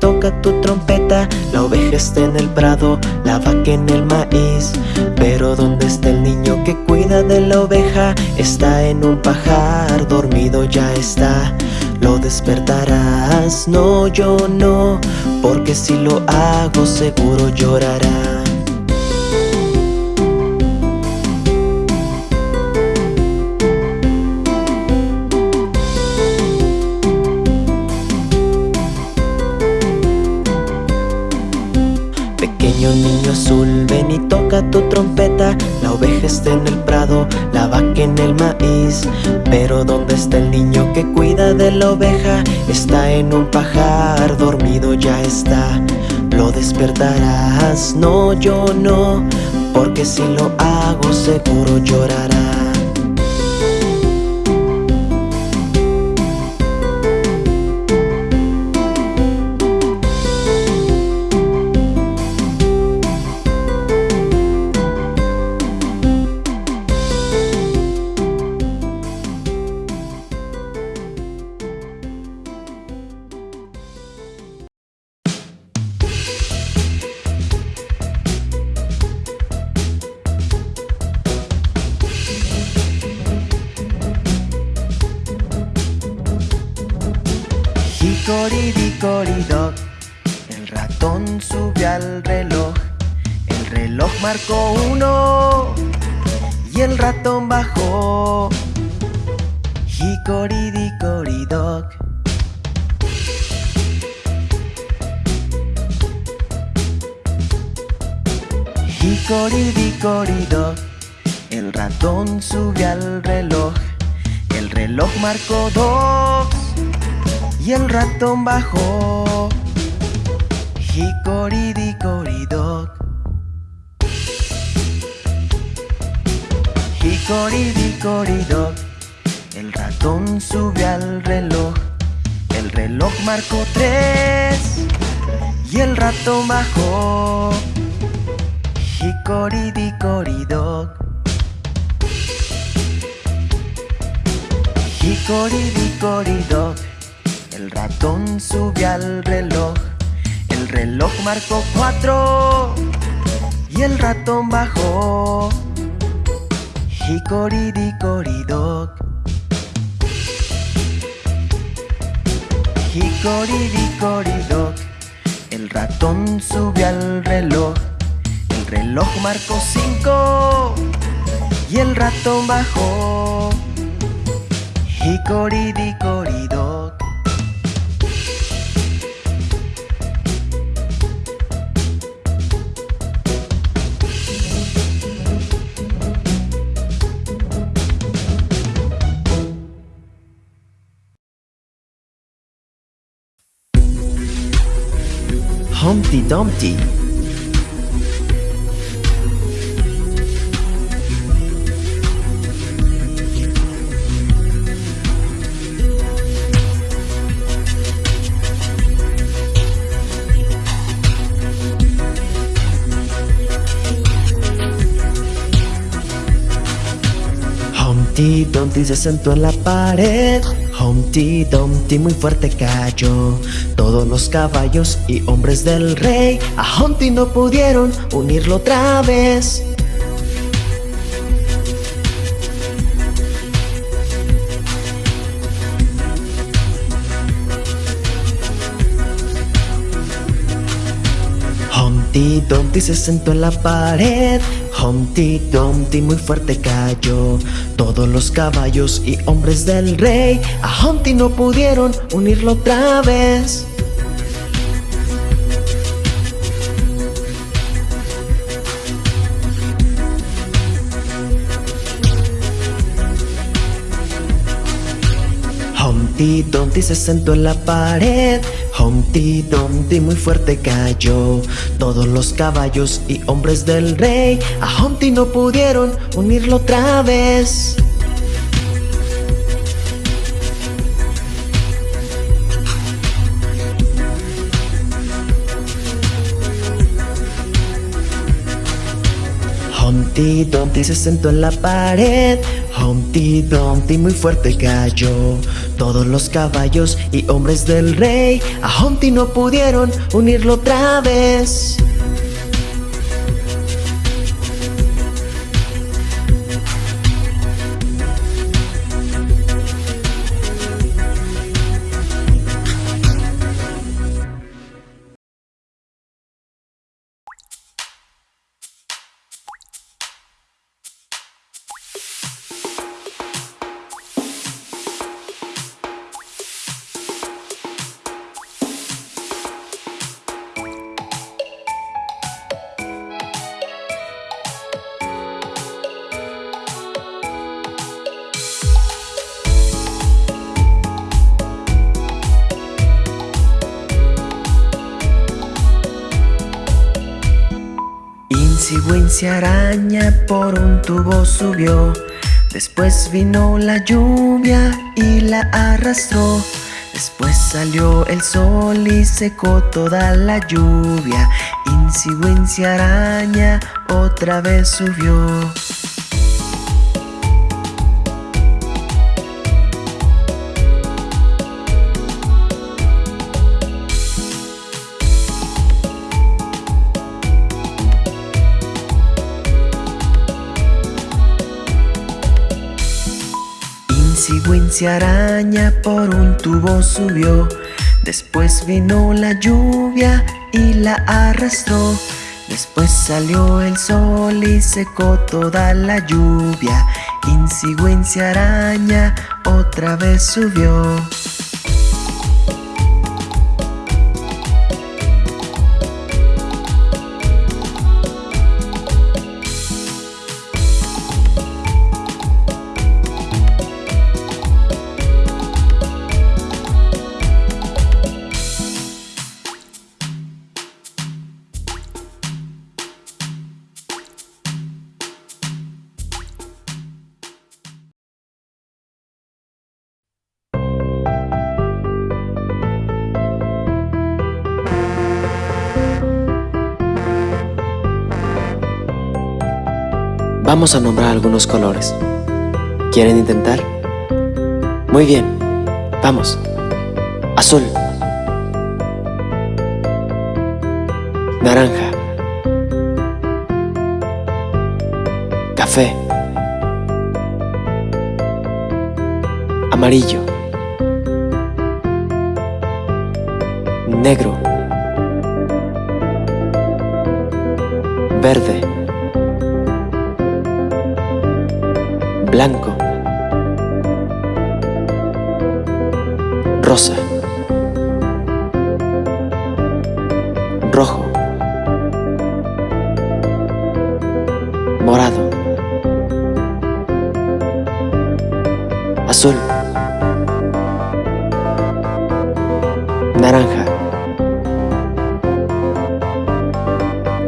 toca tu trompeta La oveja está en el prado, la vaca en el maíz. Pero ¿dónde está el niño que cuida de la oveja? Está en un pajar, dormido ya está. Lo despertarás, no yo no Porque si lo hago seguro llorará tu trompeta. La oveja está en el prado, la vaca en el maíz. Pero ¿dónde está el niño que cuida de la oveja? Está en un pajar, dormido ya está. Lo despertarás, no yo no Porque si lo hago seguro llorará Hickory el ratón sube al reloj. El reloj marcó uno. Y el ratón bajó. Dickory dock El ratón sube al reloj. El reloj marcó dos y el ratón bajó. Dickory dock El ratón sube al reloj. El reloj marcó tres. Y el ratón bajó. Hickory dickory el ratón sube al reloj. El reloj marcó cuatro. Y el ratón bajó. Dickory dock. El ratón sube al reloj. El reloj marcó cinco. Y el ratón bajó. Hickory Dumpty Humpty Dumpty se sentó en la pared Humpty Dumpty muy fuerte cayó. Todos los caballos y hombres del rey A Humpty no pudieron unirlo otra vez Humpty Dumpty se sentó en la pared. Humpty Dumpty muy fuerte cayó. Todos los caballos y hombres del rey A Humpty no pudieron unirlo otra vez. Humpty Dumpty se sentó en la pared Humpty Dumpty muy fuerte cayó. Todos los caballos y hombres del rey A Humpty no pudieron unirlo otra vez Humpty Dumpty se sentó en la pared. Humpty Dumpty muy fuerte cayó. Todos los caballos y hombres del rey A Humpty no pudieron unirlo otra vez Wincy araña por un tubo subió. Después vino la lluvia y la arrastró. Después salió el sol y secó toda la lluvia. Wincy araña otra vez subió Wincy araña por un tubo subió. Después vino la lluvia y la arrastró. Después salió el sol y secó toda la lluvia. Wincy araña otra vez subió Vamos a nombrar algunos colores. ¿Quieren intentar? Muy bien, vamos. Azul. Naranja. Café. Amarillo. Negro. Verde. Blanco, rosa, rojo, morado, azul, naranja,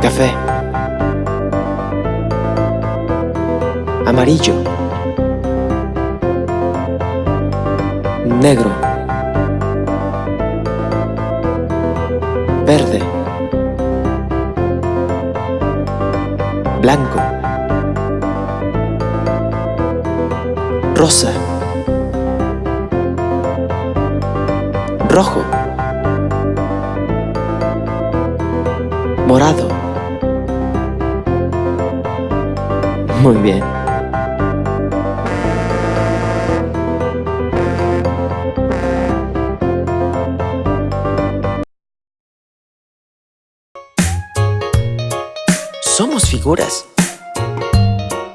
café, amarillo, negro, verde, blanco, rosa, rojo, morado. Muy bien.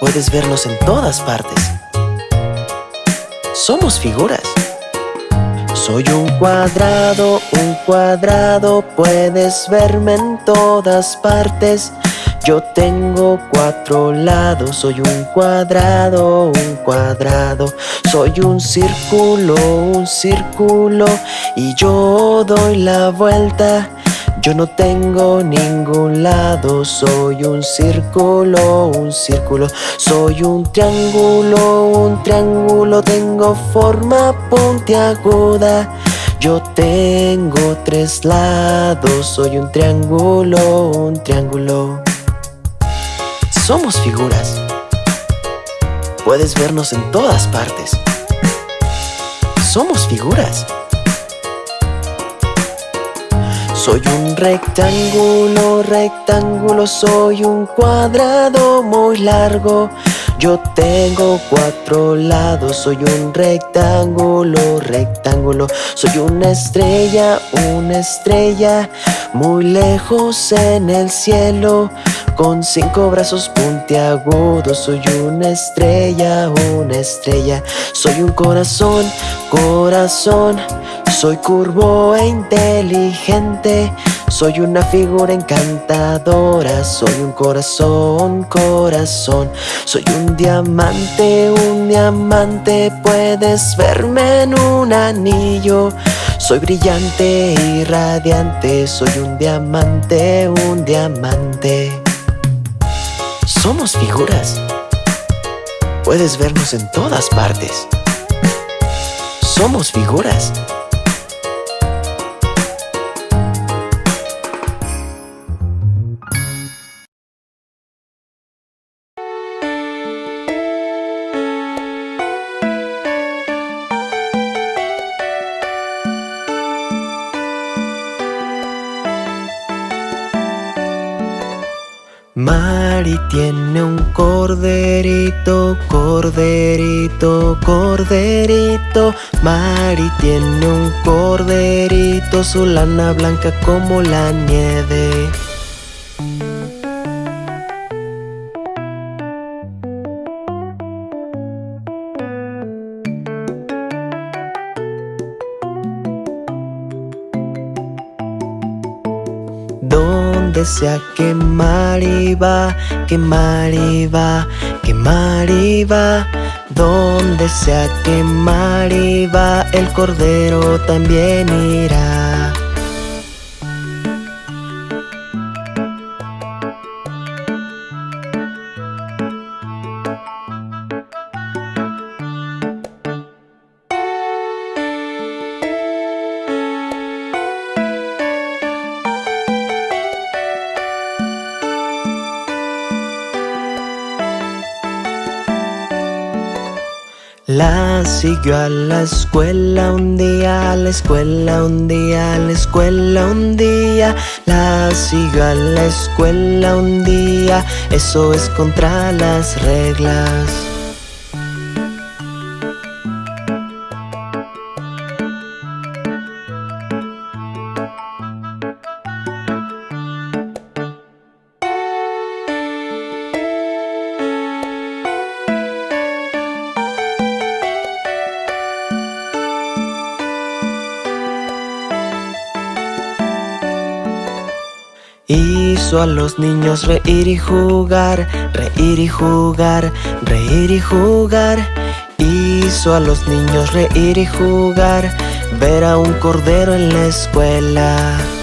Puedes vernos en todas partes. Somos figuras. Soy un cuadrado, un cuadrado, puedes verme en todas partes. Yo tengo cuatro lados, soy un cuadrado, un cuadrado. Soy un círculo, un círculo, y yo doy la vuelta. Yo no tengo ningún lado, soy un círculo, un círculo Soy un triángulo, un triángulo Tengo forma puntiaguda Yo tengo tres lados, soy un triángulo, un triángulo Somos figuras. Puedes vernos en todas partes. Somos figuras. Soy un rectángulo, rectángulo, soy un cuadrado muy largo. Yo tengo cuatro lados, soy un rectángulo, rectángulo Soy una estrella, una estrella Muy lejos en el cielo Con cinco brazos puntiagudos Soy una estrella, una estrella. Soy un corazón, corazón. Soy curvo e inteligente. Soy una figura encantadora, soy un corazón, corazón. Soy un diamante, un diamante, puedes verme en un anillo. Soy brillante y radiante, soy un diamante, un diamante Somos figuras. Puedes vernos en todas partes. Somos figuras Mari tiene un corderito, corderito, corderito. Mari tiene un corderito, su lana blanca como la nieve donde sea que Mari va, que Mari va, que Mari va. Donde sea que Mari va, el cordero también irá. La siguió a la escuela un día, a la escuela un día, a la escuela un día. La siguió a la escuela un día, eso es contra las reglas Hizo a los niños reír y jugar, reír y jugar, reír y jugar. Hizo a los niños reír y jugar, ver a un cordero en la escuela.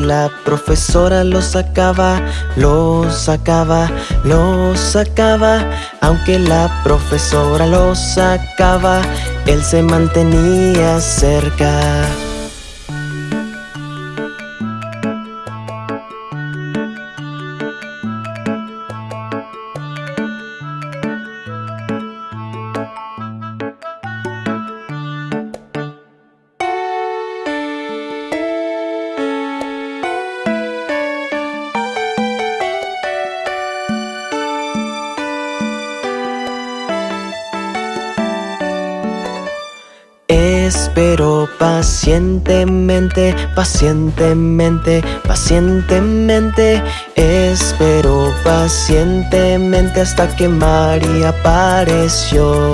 La profesora lo sacaba, lo sacaba, lo sacaba. Aunque la profesora lo sacaba, él se mantenía cerca. Espero pacientemente, pacientemente, pacientemente. Espero pacientemente hasta que María apareció